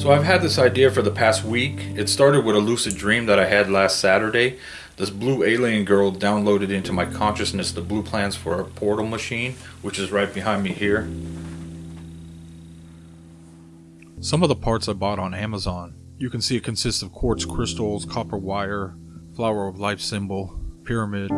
So I've had this idea for the past week. It started with a lucid dream that I had last Saturday. This blue alien girl downloaded into my consciousness the blue plans for a portal machine, which is right behind me here. Some of the parts I bought on Amazon. You can see it consists of quartz crystals, copper wire, flower of life symbol, pyramid,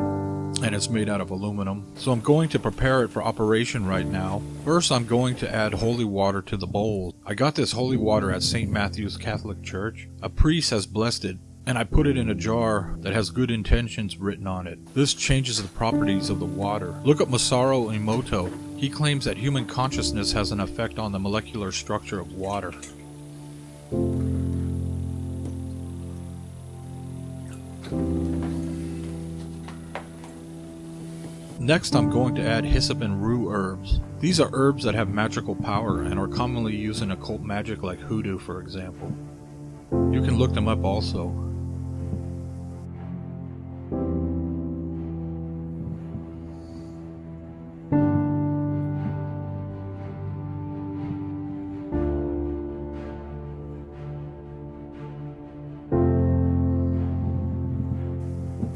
and it's made out of aluminum. So I'm going to prepare it for operation right now. First I'm going to add holy water to the bowl. I got this holy water at St. Matthew's Catholic Church. A priest has blessed it and I put it in a jar that has good intentions written on it. This changes the properties of the water. Look at Masaru Emoto. He claims that human consciousness has an effect on the molecular structure of water. Next, I'm going to add hyssop and rue herbs. These are herbs that have magical power and are commonly used in occult magic like hoodoo, for example. You can look them up also.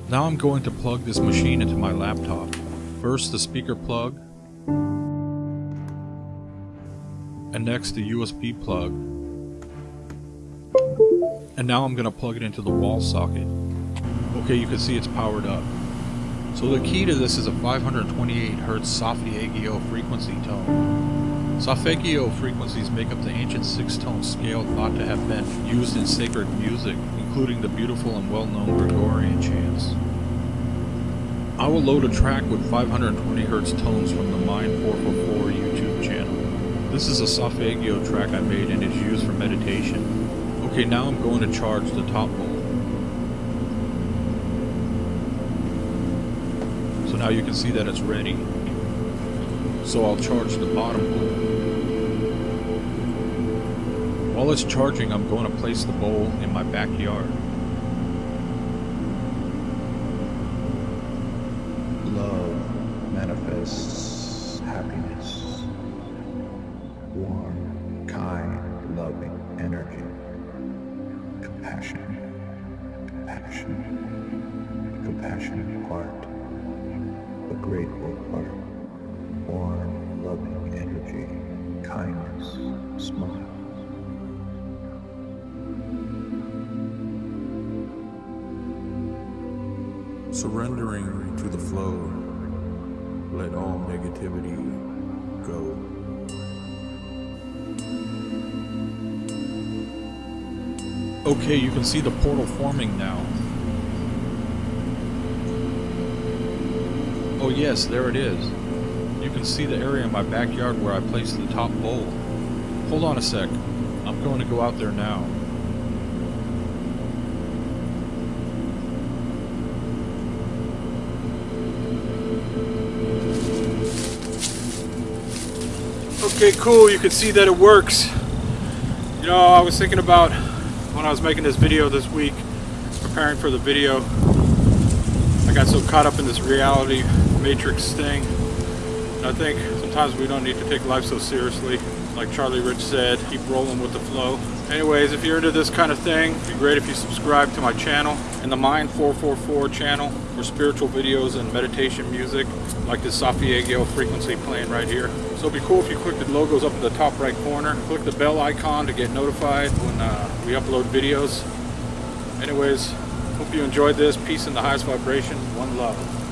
Now I'm going to plug this machine into my laptop. First the speaker plug, and next the USB plug. And now I'm going to plug it into the wall socket. Okay, you can see it's powered up. So the key to this is a 528Hz Solfeggio frequency tone. Solfeggio frequencies make up the ancient six-tone scale thought to have been used in sacred music, including the beautiful and well-known Gregorian chants. I will load a track with 520Hz tones from the Mind 444 YouTube channel. This is a Solfeggio track I made and is used for meditation. Okay, now I'm going to charge the top bowl. So now you can see that it's ready. So I'll charge the bottom bowl. While it's charging, I'm going to place the bowl in my backyard. Love manifests happiness. Warm, kind, loving energy. Compassion. Compassion. Compassionate heart. A grateful heart. Warm, loving energy. Kindness. Smile. Surrendering to the flow, let all negativity go. Okay, you can see the portal forming now. Oh yes, there it is. You can see the area in my backyard where I placed the top bowl. Hold on a sec. I'm going to go out there now. Okay, cool. You can see that it works. You know, I was thinking about when I was making this video this week, preparing for the video, I got so caught up in this reality matrix thing. And I think sometimes we don't need to take life so seriously. Like Charlie Rich said, keep rolling with the flow. Anyways, if you're into this kind of thing, it'd be great if you subscribe to my channel and the Mind 444 channel for spiritual videos and meditation music, like this Solfeggio frequency playing right here. So it'd be cool if you click the logos up in the top right corner. Click the bell icon to get notified when uh, we upload videos. Anyways, hope you enjoyed this. Peace in the highest vibration. One love.